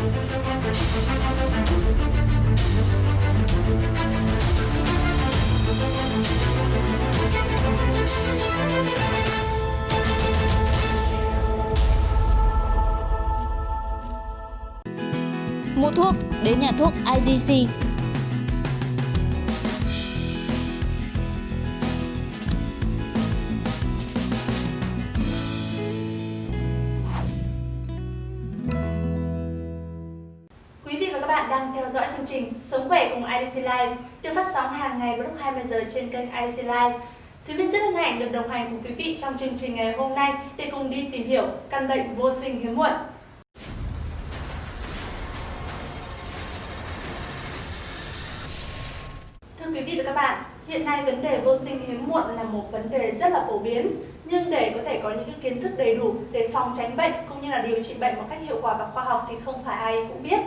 Mua thuốc đến nhà thuốc IDC. Theo dõi chương trình Sống khỏe cùng IDC Live được phát sóng hàng ngày vào lúc 20 giờ trên kênh IDC Live. Thúy Minh rất hân hạnh được đồng hành cùng quý vị trong chương trình ngày hôm nay để cùng đi tìm hiểu căn bệnh vô sinh hiếm muộn. Thưa quý vị và các bạn, hiện nay vấn đề vô sinh hiếm muộn là một vấn đề rất là phổ biến. Nhưng để có thể có những cái kiến thức đầy đủ để phòng tránh bệnh cũng như là điều trị bệnh một cách hiệu quả và khoa học thì không phải ai cũng biết.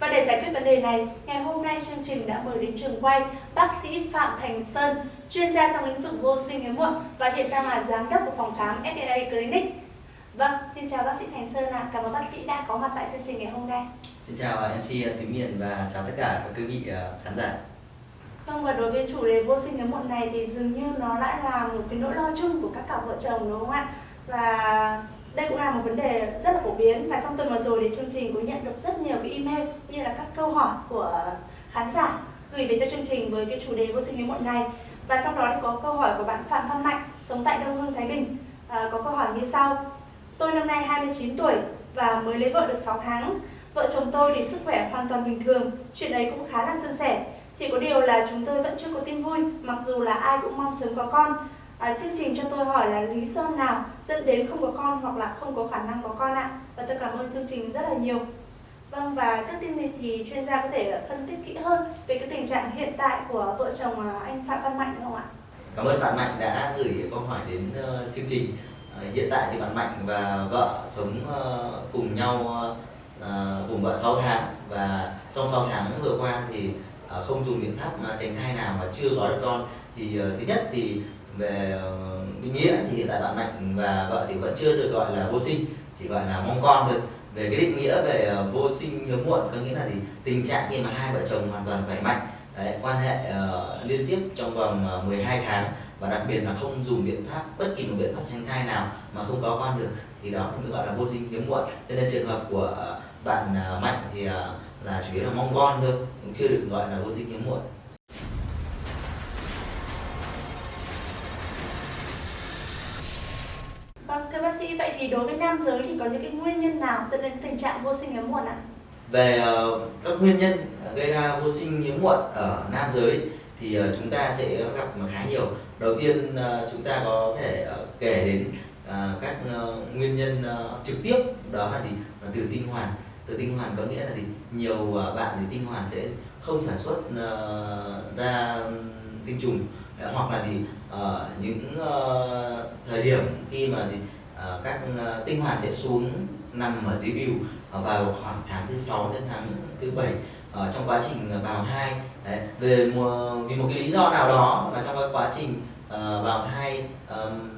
Và để giải quyết vấn đề này, ngày hôm nay chương trình đã mời đến trường quay bác sĩ Phạm Thành Sơn, chuyên gia trong lĩnh vực vô sinh hiếm muộn và hiện đang là giám đốc của phòng khám FPA Clinic. Vâng, xin chào bác sĩ Thành Sơn ạ. Cảm ơn bác sĩ đã có mặt tại chương trình ngày hôm nay. Xin chào MC Thúy Miền và chào tất cả các quý vị ờ, khán giả. Vâng và đối với chủ đề vô sinh hiếm muộn này thì dường như nó đã là một cái nỗi lo chung của các cặp vợ chồng đúng không ạ? Và đây cũng là một vấn đề rất là phổ biến và trong tuần vừa rồi thì chương trình cũng nhận được rất nhiều cái email cũng như là các câu hỏi của khán giả gửi về cho chương trình với cái chủ đề vô sinh hiếm muộn này. Và trong đó thì có câu hỏi của bạn Phạm Văn Mạnh sống tại Đông Hưng Thái Bình. À, có câu hỏi như sau. Tôi năm nay 29 tuổi và mới lấy vợ được 6 tháng. Vợ chồng tôi thì sức khỏe hoàn toàn bình thường chuyện ấy cũng khá là suôn sẻ. Chỉ có điều là chúng tôi vẫn chưa có tin vui mặc dù là ai cũng mong sớm có con. À, chương trình cho tôi hỏi là lý do nào dẫn đến không có con hoặc là không có khả năng có con ạ? Và tôi cảm ơn chương trình rất là nhiều. Vâng và trước tiên thì, thì chuyên gia có thể phân tích kỹ hơn về cái tình trạng hiện tại của vợ chồng ờ, anh Phạm Văn Mạnh không ạ? Cảm ơn bạn Mạnh đã gửi câu hỏi đến uh, chương trình. Uh, hiện tại thì bạn Mạnh và vợ sống uh, cùng nhau uh, cùng vợ 6 tháng và trong 6 tháng vừa qua thì uh, không dùng biện pháp tránh thai nào mà chưa có được con. Thì uh, thứ nhất thì về ờ, định nghĩa thì hiện tại bạn Mạnh và vợ thì vẫn chưa được gọi là vô sinh chỉ gọi là mong con thôi. Về cái định nghĩa về ờ, vô sinh hiếm muộn có nghĩa là gì? Tình trạng khi mà hai vợ chồng hoàn toàn khỏe mạnh Đấy, quan hệ uh, liên tiếp trong vòng uh, 12 tháng và đặc biệt là không dùng biện pháp bất kỳ một biện pháp tránh thai nào mà không có con được thì đó cũng được gọi là vô sinh hiếm muộn. Cho nên trường hợp của uh, bạn uh, mạnh thì uh, là chủ yếu là mong con thôi cũng chưa được gọi là vô sinh hiếm muộn. Vâng, thưa bác sĩ, vậy thì đối với nam giới thì có những cái nguyên nhân nào dẫn đến tình trạng vô sinh hiếm muộn ạ? Về uh, các nguyên nhân ờ, gây ra vô sinh hiếm muộn ở nam giới thì uh, chúng ta sẽ gặp khá nhiều. Đầu tiên uh, chúng ta có thể uh, kể đến uh, các uh, nguyên nhân uh, trực tiếp đó là gì? Là từ tinh hoàn. Từ tinh hoàn có nghĩa là gì? Nhiều uh, bạn thì tinh hoàn sẽ không sản xuất uh, ra tinh trùng hoặc là thì ở những uh, thời điểm khi mà uh, các uh, tinh hoàn sẽ xuống nằm ở dưới bìu uh, vào khoảng tháng thứ sáu đến tháng thứ bảy ở trong quá trình bào thai. Đấy, về một, vì một cái lý do nào đó là trong cái quá trình uh, bào thai um,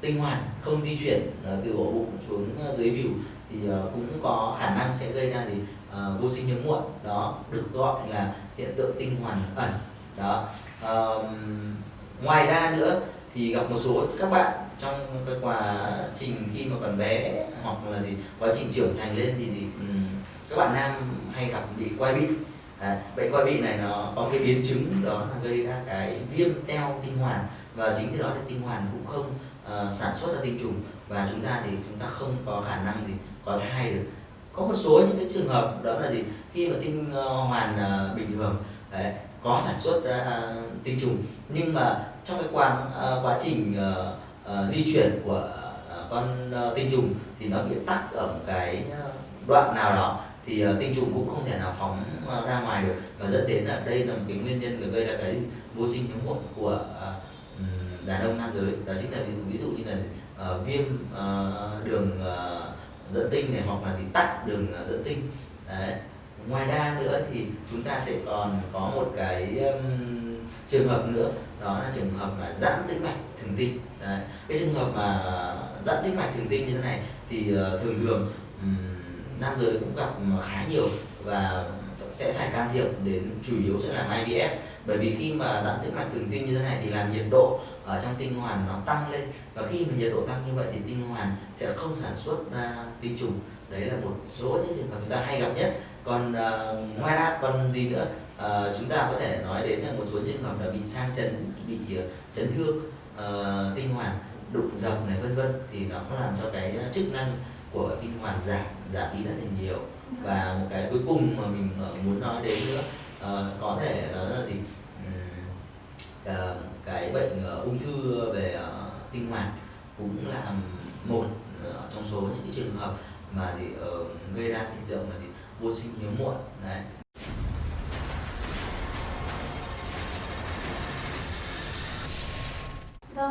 tinh hoàn không di chuyển uh, từ ổ bụng xuống uh, dưới bìu thì uh, cũng có khả năng sẽ gây ra thì uh, vô sinh hiếm muộn. Đó được gọi là hiện tượng tinh hoàn ẩn. Đó um, ngoài ra nữa thì gặp một số các bạn trong cái quá trình khi mà còn bé hoặc là gì quá trình trưởng thành lên thì, thì um, các bạn nam hay gặp bị quai bị. À, bệnh quai bị này nó có cái biến chứng đó là gây ra cái viêm teo tinh hoàn và chính từ đó thì tinh hoàn cũng không uh, sản xuất ra tinh trùng. Và chúng ta thì chúng ta không có khả năng thì có thai được. Có một số những cái trường hợp đó là gì? Khi mà tinh uh, hoàn uh, bình thường đấy, có sản xuất ra tinh trùng nhưng mà trong cái quá ờ, quá trình ờ, ờ, di chuyển của con tinh trùng thì nó bị tắc ở một cái đoạn nào đó thì tinh trùng cũng không thể nào phóng ra ngoài được. Và dẫn đến là đây là một cái nguyên nhân gây ra cái vô sinh hiếm muộn của đàn ông nam giới. Đó chính là ví dụ, ví dụ như là uh, viêm uh, đường uh, dẫn tinh này hoặc là thì tắc đường uh, dẫn tinh. Đấy. Ngoài ra nữa thì chúng ta sẽ còn có một cái um, trường hợp nữa đó là trường hợp là giãn tĩnh mạch thường tinh cái trường hợp mà giãn tĩnh mạch thường tinh như thế này thì ờ, thường thường um, nam giới cũng gặp khá nhiều và sẽ phải can thiệp đến chủ yếu sẽ là IVF bởi vì khi mà giãn tĩnh mạch thường tinh như thế này thì làm nhiệt độ ở trong tinh hoàn nó tăng lên. Và khi mà nhiệt độ tăng như vậy thì tinh hoàn sẽ không sản xuất ra tinh trùng. Đấy là một số những trường hợp chúng ta hay gặp nhất. Còn uh, ngoài ra còn gì nữa? À, chúng ta có thể nói đến là một số trường hợp là bị sang chấn bị ờ, chấn thương ờ, uh, tinh hoàn đụng dập này vân vân. Thì nó có làm cho cái chức năng của tinh hoàn giảm giảm đi rất là nhiều. Và một cái cuối cùng mà mình muốn nói đến nữa uh, có thể đó là gì? Uh, cái bệnh uh, ung thư về uh, tinh hoàn cũng là một uh, trong số những cái trường hợp mà thì uh, gây ra hiện tượng là gì? Vô sinh hiếm muộn đấy.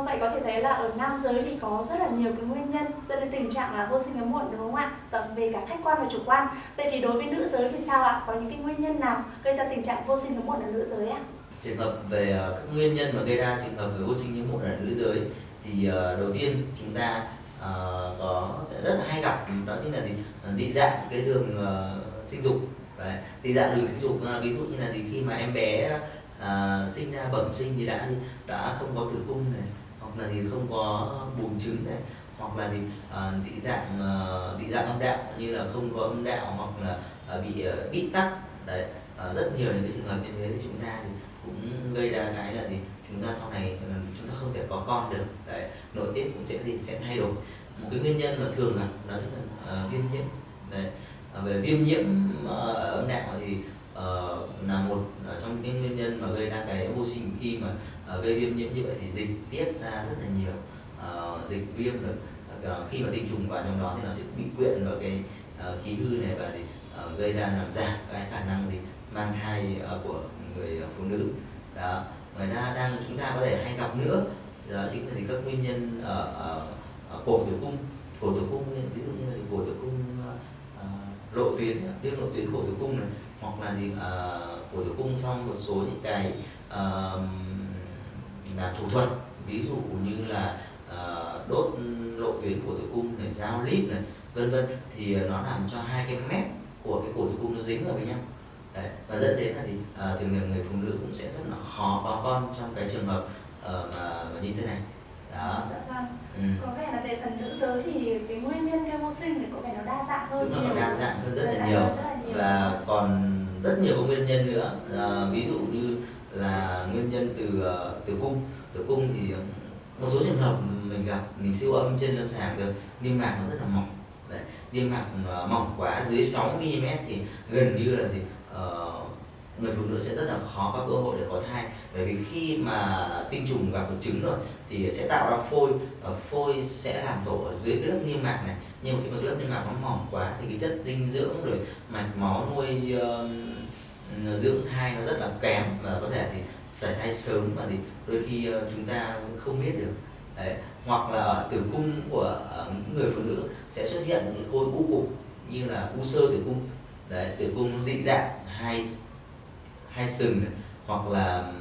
Vậy có thể thấy là ở nam giới thì có rất là nhiều cái nguyên nhân dẫn đến tình trạng là vô sinh hiếm muộn đúng không ạ? Tận về cả khách quan và chủ quan. Vậy thì đối với nữ giới thì sao ạ? Có những cái nguyên nhân nào gây ra tình trạng vô sinh hiếm muộn ở nữ giới ạ? Trường hợp về ờ, các nguyên nhân mà gây ra trường hợp về vô sinh hiếm muộn ở nữ giới thì ờ, đầu tiên chúng ta uh, có rất là hay gặp đó chính là gì dị dạng cái đường uh, sinh dục Đấy. dị dạng đường sinh dục uh, ví dụ như là thì khi mà em bé uh, sinh ra bẩm sinh thì đã đã không có tử cung này là gì không có buồng trứng này hoặc là gì à, dị dạng à, dị dạng âm đạo như là không có âm đạo hoặc là à, bị à, bít tắc. Đấy à, rất nhiều những cái trường hợp như thế thì chúng ta thì cũng gây ra cái là gì chúng ta sau này à, chúng ta không thể có con được. Đấy nội tiết cũng sẽ gì sẽ thay đổi. Một cái nguyên nhân mà thường gặp đó chính là à, viêm nhiễm. Đấy à, về viêm nhiễm uh, âm đạo thì uh, là một ờ, trong những nguyên nhân mà gây ra cái vô sinh khi mà uh, gây viêm nhiễm như vậy thì dịch tiết ra rất là nhiều. Uh, dịch viêm được uh, khi mà tinh trùng vào trong đó thì nó sẽ bị quyện vào cái uh, khí hư này và thì uh, gây ra làm giảm cái khả năng thì mang thai uh, của người phụ nữ. Đó ngoài ra đang chúng ta có thể hay gặp nữa đó chính là thì các nguyên nhân ở, ở, ở cổ tử cung. Cổ tử cung ví dụ như là cổ tử cung uh, lộ tuyến viêm lộ tuyến cổ tử cung này hoặc là gì uh, cổ tử cung trong một số những cái uh, làm thủ thuật ví dụ như là uh, đốt lộ tuyến cổ tử cung này giao líp này vân vân thì nó làm cho hai cái mép của cái cổ tử cung nó dính vào với nhau Đấy. và dẫn đến là thì à, thường thường người phụ nữ cũng sẽ rất là khó có con trong cái trường hợp uh, mà, mà như thế này đó dạ vâng ừ. có vẻ là về phần nữ giới thì cái nguyên nhân vô sinh thì có vẻ nó đa dạng hơn đúng là nó đa dạng hơn rất, là, nhiều. hơn là và còn rất nhiều các nguyên nhân nữa. À, ví dụ như là nguyên nhân từ uh, tử cung. Tử cung thì một số trường hợp mình gặp mình siêu âm trên lâm sàng rồi niêm mạc nó rất là mỏng. Đấy, niêm mạc ờ, mỏng quá dưới 6 mm thì gần như là thì uh, người phụ nữ sẽ rất là khó có cơ hội để có thai. Bởi vì khi mà tinh trùng gặp một trứng rồi thì sẽ tạo ra phôi và phôi sẽ làm tổ ở dưới lớp niêm mạc này nhưng mà khi mà lớp niêm mạc nó mỏng quá thì cái chất dinh dưỡng rồi mạch máu nuôi uh, dưỡng thai nó rất là kém và có thể thì xảy thai sớm và thì đôi khi uh, chúng ta không biết được Đấy. hoặc là ở tử cung của uh, những người phụ nữ sẽ xuất hiện những khối u cục như là u sơ tử cung Đấy, tử cung dị dạng hai hai sừng này, hoặc là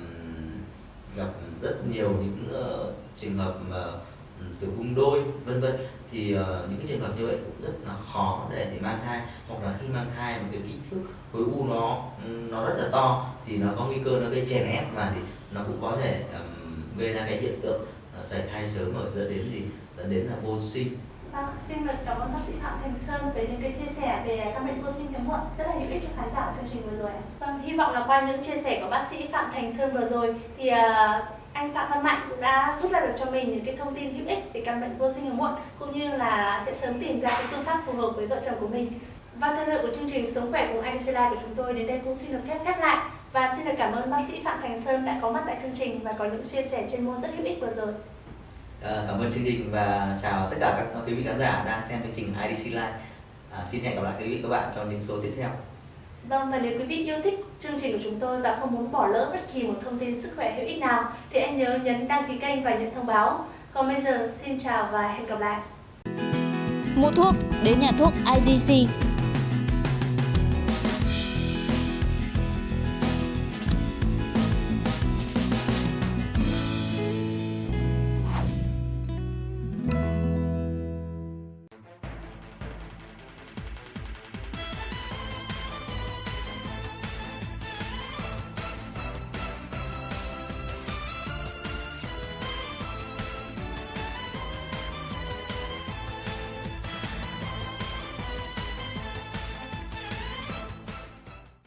gặp rất nhiều những uh, trường hợp mà tử cung đôi vân vân. Thì uh, những cái trường hợp như vậy cũng rất là khó để để mang thai hoặc là khi mang thai một cái kích thước khối u nó nó rất là to thì nó có nguy cơ nó gây chèn ép và thì nó cũng có thể um, gây ra cái hiện tượng uh, sảy thai sớm và dẫn đến gì? Dẫn đến là vô sinh. Vâng, xin được cảm ơn bác sĩ Phạm Thành Sơn về những cái chia sẻ về căn bệnh vô sinh hiếm muộn rất là hữu ích cho khán giả chương trình vừa rồi. Vâng, hy vọng là qua những chia sẻ của bác sĩ Phạm Thành Sơn vừa rồi thì uh, anh Phạm Văn Mạnh cũng đã rút ra được cho mình những cái thông tin hữu ích về căn bệnh vô sinh hiếm muộn cũng như là sẽ sớm tìm ra cái phương pháp phù hợp với vợ chồng của mình. Và thời lượng của chương trình Sống khỏe cùng IDC Live của chúng tôi đến đây cũng xin được phép khép lại. Và xin được cảm ơn bác sĩ Phạm Thành Sơn đã có mặt tại chương trình và có những chia sẻ chuyên môn rất hữu ích vừa rồi. À, cảm ơn chương trình và chào tất cả các quý vị khán giả đang xem chương trình IDC Live. À, xin hẹn gặp lại quý vị các bạn trong những số tiếp theo. Vâng, và nếu quý vị yêu thích chương trình của chúng tôi và không muốn bỏ lỡ bất kỳ một thông tin sức khỏe hữu ích nào thì anh nhớ nhấn đăng ký kênh và nhận thông báo. Còn bây giờ, xin chào và hẹn gặp lại. Mua thuốc đến nhà thuốc IDC